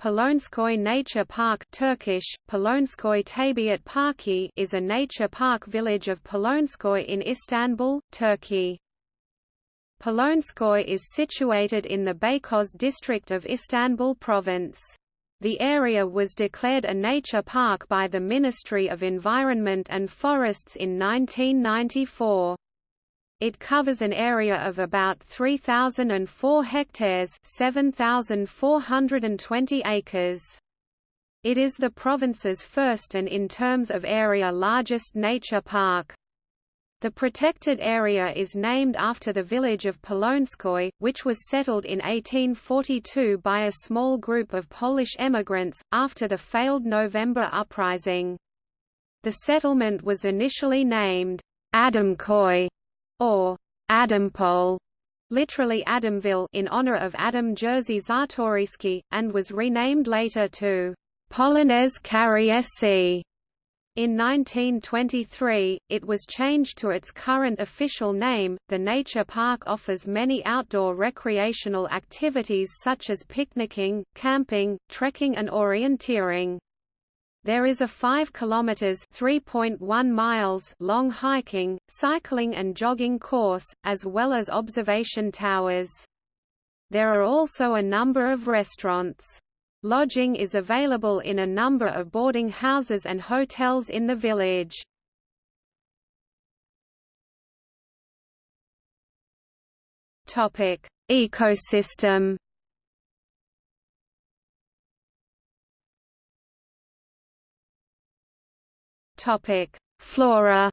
Polonezköy Nature Park Turkish, Polonezköy Tabiat Parki is a nature park village of Polonezköy in Istanbul, Turkey. Polonskoy is situated in the Beykoz district of Istanbul province. The area was declared a nature park by the Ministry of Environment and Forests in 1994. It covers an area of about 3,004 hectares 7,420 acres. It is the province's first and in terms of area largest nature park. The protected area is named after the village of Polonezköy, which was settled in 1842 by a small group of Polish emigrants, after the failed November uprising. The settlement was initially named Adamköy or Adampol, literally Adamville in honor of Adam Jerzy Czartoryski, and was renamed later to Polonez Karyesi. In 1923, it was changed to its current official name. The nature park offers many outdoor recreational activities such as picnicking, camping, trekking, and orienteering. There is a 5 kilometers (3.1 miles) long hiking, cycling and jogging course, as well as observation towers. There are also a number of restaurants. Lodging is available in a number of boarding houses and hotels in the village. Topic: Ecosystem Topic: Flora.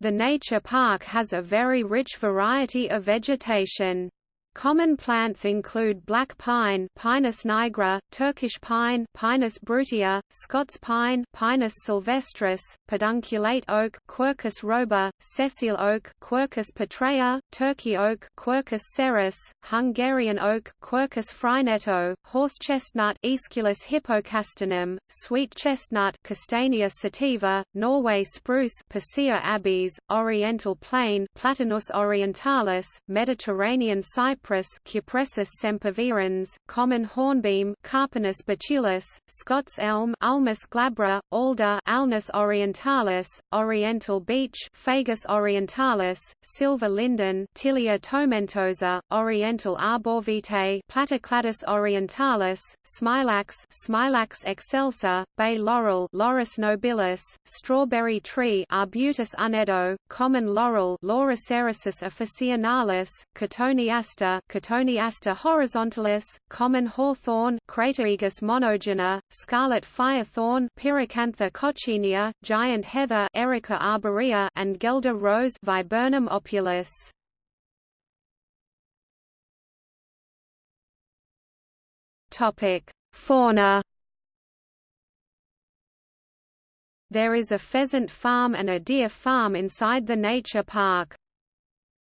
The nature park has a very rich variety of vegetation. Common plants include black pine Pinus nigra, Turkish pine Pinus brutia, Scots pine Pinus sylvestris, pedunculate oak Quercus robur, sessile oak Quercus petraea, Turkey oak Quercus cerris, Hungarian oak Quercus frainetto, horse chestnut Aesculus hippocastanum, sweet chestnut Castanea sativa, Norway spruce Picea abies, oriental plane Platanus orientalis, Mediterranean cypress cypress Cupressus sempervirens, common hornbeam Carpinus betulus, Scots elm Ulmus glabra, alder Alnus orientalis, oriental beech Fagus orientalis, silver linden Tilia tomentosa, oriental arborvitae Platycladus orientalis, smilax Smilax excelsa, bay laurel Laurus nobilis, strawberry tree Arbutus unedo, common laurel Laurocerasus officinalis, cotoneaster Cotoneaster horizontalis, common hawthorn Crataegus monogyna, scarlet firethorn Pyracantha coccinea, giant heather Erica arborea and Guelder rose Viburnum opulus. Topic: Fauna There is a pheasant farm and a deer farm inside the nature park.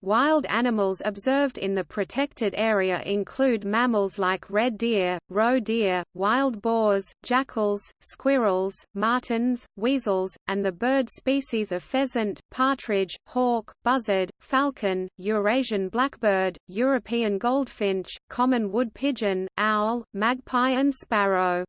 Wild animals observed in the protected area include mammals like red deer, roe deer, wild boars, jackals, squirrels, martens, weasels, and the bird species of pheasant, partridge, hawk, buzzard, falcon, Eurasian blackbird, European goldfinch, common wood pigeon, owl, magpie and sparrow.